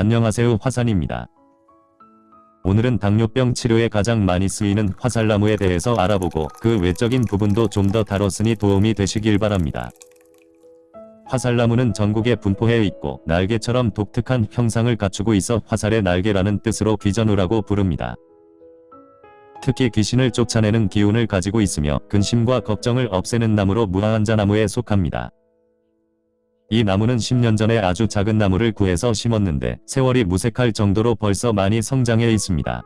안녕하세요 화산입니다. 오늘은 당뇨병 치료에 가장 많이 쓰이는 화살나무에 대해서 알아보고 그 외적인 부분도 좀 더 다뤘으니 도움이 되시길 바랍니다. 화살나무는 전국에 분포해 있고 날개처럼 독특한 형상을 갖추고 있어 화살의 날개라는 뜻으로 귀전우라고 부릅니다. 특히 귀신을 쫓아내는 기운을 가지고 있으며 근심과 걱정을 없애는 나무로 무화한자나무에 속합니다. 이 나무는 10년 전에 아주 작은 나무를 구해서 심었는데 세월이 무색할 정도로 벌써 많이 성장해 있습니다.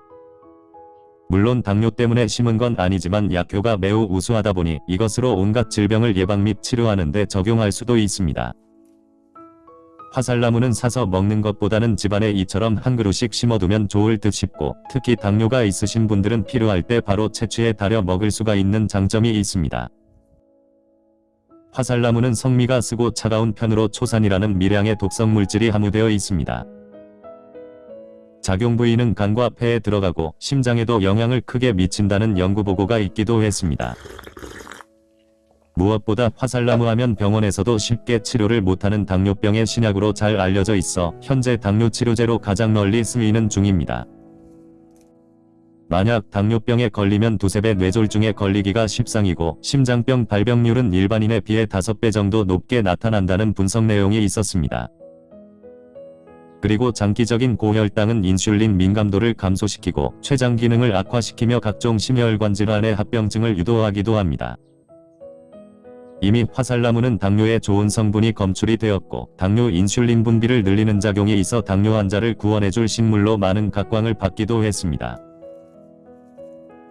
물론 당뇨 때문에 심은 건 아니지만 약효가 매우 우수하다 보니 이것으로 온갖 질병을 예방 및 치료하는 데 적용할 수도 있습니다. 화살나무는 사서 먹는 것보다는 집안에 이처럼 한 그루씩 심어두면 좋을 듯 싶고 특히 당뇨가 있으신 분들은 필요할 때 바로 채취해 달여 먹을 수가 있는 장점이 있습니다. 화살나무는 성미가 쓰고 차가운 편으로 초산이라는 미량의 독성 물질이 함유되어 있습니다. 작용 부위는 간과 폐에 들어가고 심장에도 영향을 크게 미친다는 연구 보고가 있기도 했습니다. 무엇보다 화살나무 하면 병원에서도 쉽게 치료를 못하는 당뇨병의 신약으로 잘 알려져 있어 현재 당뇨 치료제로 가장 널리 쓰이는 중입니다. 만약 당뇨병에 걸리면 두세 배 뇌졸중에 걸리기가 십상이고 심장병 발병률은 일반인에 비해 5배 정도 높게 나타난다는 분석 내용이 있었습니다. 그리고 장기적인 고혈당은 인슐린 민감도를 감소시키고 췌장 기능을 악화시키며 각종 심혈관 질환의 합병증을 유도하기도 합니다. 이미 화살나무는 당뇨에 좋은 성분이 검출이 되었고 당뇨 인슐린 분비를 늘리는 작용이 있어 당뇨 환자를 구원해줄 식물로 많은 각광을 받기도 했습니다.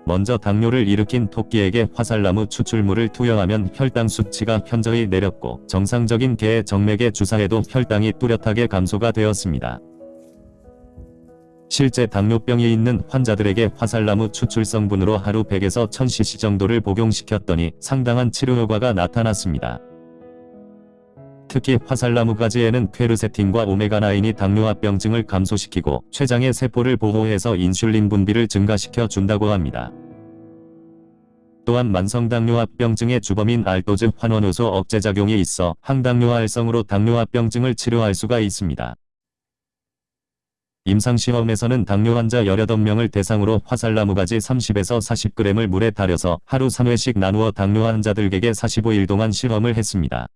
먼저 당뇨를 일으킨 토끼에게 화살나무 추출물을 투여하면 혈당 수치가 현저히 내렸고 정상적인 개의 정맥에 주사해도 혈당이 뚜렷하게 감소가 되었습니다. 실제 당뇨병이 있는 환자들에게 화살나무 추출 성분으로 하루 100에서 1000cc 정도를 복용시켰더니 상당한 치료 효과가 나타났습니다. 특히 화살나무 가지에는 퀘르세틴과 오메가9이 당뇨합병증을 감소시키고 췌장의 세포를 보호해서 인슐린 분비를 증가시켜 준다고 합니다. 또한 만성당뇨합병증의 주범인 알도즈 환원효소 억제작용이 있어 항당뇨활성으로 당뇨합병증을 치료할 수가 있습니다. 임상시험에서는 당뇨 환자 18명을 대상으로 화살나무 가지 30에서 40g을 물에 달여서 하루 3회씩 나누어 당뇨 환자들에게 45일 동안 실험을 했습니다.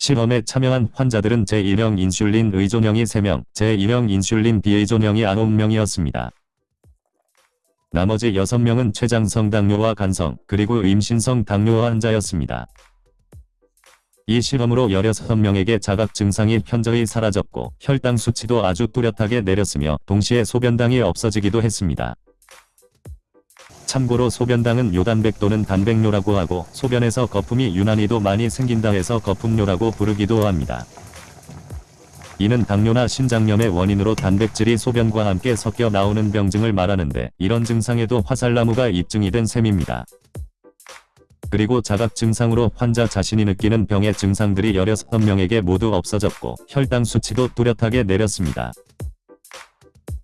실험에 참여한 환자들은 제1형 인슐린 의존형이 3명, 제2형 인슐린 비의존형이 9명이었습니다. 나머지 6명은 췌장성 당뇨와 간성, 그리고 임신성 당뇨 환자였습니다. 이 실험으로 16명에게 자각 증상이 현저히 사라졌고 혈당 수치도 아주 뚜렷하게 내렸으며 동시에 소변당이 없어지기도 했습니다. 참고로 소변당은 요단백 또는 단백뇨라고 하고 소변에서 거품이 유난히도 많이 생긴다 해서 거품뇨라고 부르기도 합니다. 이는 당뇨나 신장염의 원인으로 단백질이 소변과 함께 섞여 나오는 병증을 말하는데 이런 증상에도 화살나무가 입증이 된 셈입니다. 그리고 자각 증상으로 환자 자신이 느끼는 병의 증상들이 16명에게 모두 없어졌고 혈당 수치도 뚜렷하게 내렸습니다.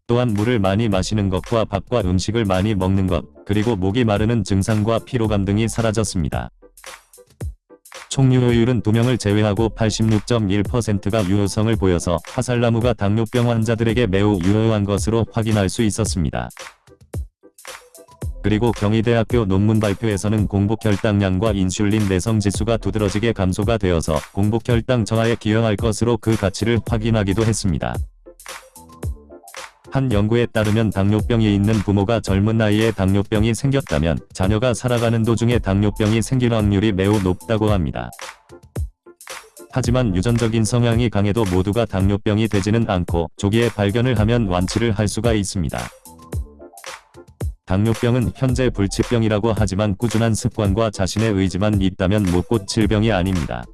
또한 물을 많이 마시는 것과 밥과 음식을 많이 먹는 것, 그리고 목이 마르는 증상과 피로감 등이 사라졌습니다. 총 유효율은 2명을 제외하고 86.1%가 유효성을 보여서 화살나무가 당뇨병 환자들에게 매우 유효한 것으로 확인할 수 있었습니다. 그리고 경희대학교 논문 발표에서는 공복혈당량과 인슐린 내성 지수가 두드러지게 감소가 되어서 공복혈당 저하에 기여할 것으로 그 가치를 확인하기도 했습니다. 한 연구에 따르면 당뇨병이 있는 부모가 젊은 나이에 당뇨병이 생겼다면 자녀가 살아가는 도중에 당뇨병이 생길 확률이 매우 높다고 합니다. 하지만 유전적인 성향이 강해도 모두가 당뇨병이 되지는 않고 조기에 발견을 하면 완치를 할 수가 있습니다. 당뇨병은 현재 불치병이라고 하지만 꾸준한 습관과 자신의 의지만 있다면 못 고칠 병이 아닙니다.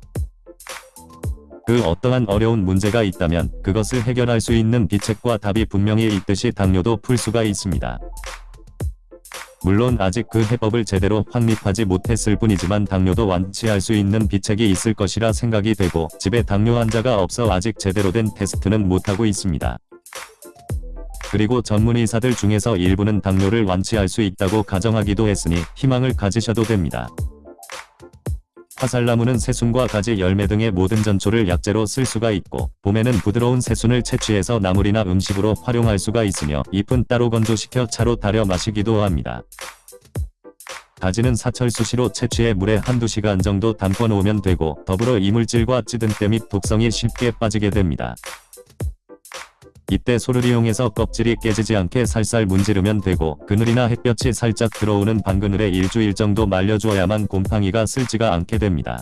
그 어떠한 어려운 문제가 있다면 그것을 해결할 수 있는 비책과 답이 분명히 있듯이 당뇨도 풀 수가 있습니다. 물론 아직 그 해법을 제대로 확립하지 못했을 뿐이지만 당뇨도 완치할 수 있는 비책이 있을 것이라 생각이 되고 집에 당뇨 환자가 없어 아직 제대로 된 테스트는 못하고 있습니다. 그리고 전문의사들 중에서 일부는 당뇨를 완치할 수 있다고 가정하기도 했으니 희망을 가지셔도 됩니다. 화살나무는 새순과 가지 열매 등의 모든 전초를 약재로 쓸 수가 있고 봄에는 부드러운 새순을 채취해서 나물이나 음식으로 활용할 수가 있으며 잎은 따로 건조시켜 차로 달여 마시기도 합니다. 가지는 사철 수시로 채취해 물에 한두 시간 정도 담궈 놓으면 되고 더불어 이물질과 찌든때 및 독성이 쉽게 빠지게 됩니다. 이때 소를 이용해서 껍질이 깨지지 않게 살살 문지르면 되고 그늘이나 햇볕이 살짝 들어오는 방그늘에 일주일 정도 말려주어야만 곰팡이가 쓸지가 않게 됩니다.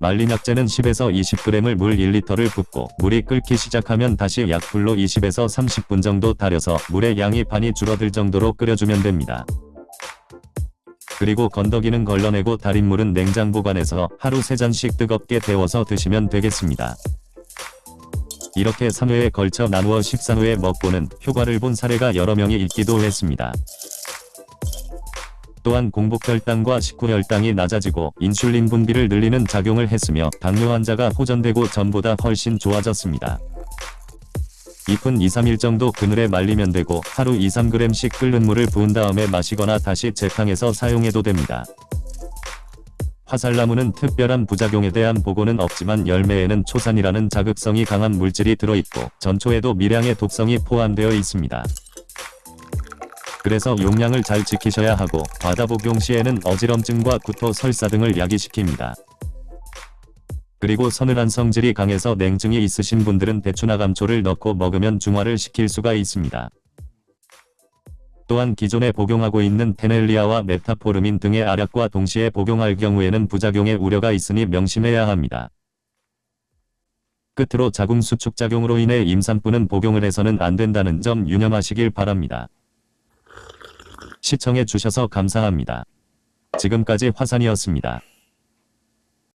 말린 약재는 10에서 20g을 물 1리터를 붓고 물이 끓기 시작하면 다시 약불로 20에서 30분 정도 달여서 물의 양이 반이 줄어들 정도로 끓여주면 됩니다. 그리고 건더기는 걸러내고 달인 물은 냉장 보관해서 하루 3잔씩 뜨겁게 데워서 드시면 되겠습니다. 이렇게 3회에 걸쳐 나누어 13회 먹고는 효과를 본 사례가 여러 명이 있기도 했습니다. 또한 공복혈당과 식후혈당이 낮아지고 인슐린 분비를 늘리는 작용을 했으며 당뇨 환자가 호전되고 전보다 훨씬 좋아졌습니다. 잎은 2-3일 정도 그늘에 말리면 되고 하루 2-3g씩 끓는 물을 부은 다음에 마시거나 다시 재탕해서 사용해도 됩니다. 화살나무는 특별한 부작용에 대한 보고는 없지만 열매에는 초산이라는 자극성이 강한 물질이 들어있고 전초에도 미량의 독성이 포함되어 있습니다. 그래서 용량을 잘 지키셔야 하고 과다 복용 시에는 어지럼증과 구토, 설사 등을 야기시킵니다. 그리고 서늘한 성질이 강해서 냉증이 있으신 분들은 대추나 감초를 넣고 먹으면 중화를 시킬 수가 있습니다. 또한 기존에 복용하고 있는 테넬리아와 메타포르민 등의 알약과 동시에 복용할 경우에는 부작용의 우려가 있으니 명심해야 합니다. 끝으로 자궁 수축작용으로 인해 임산부는 복용을 해서는 안 된다는 점 유념하시길 바랍니다. 시청해 주셔서 감사합니다. 지금까지 화산이었습니다.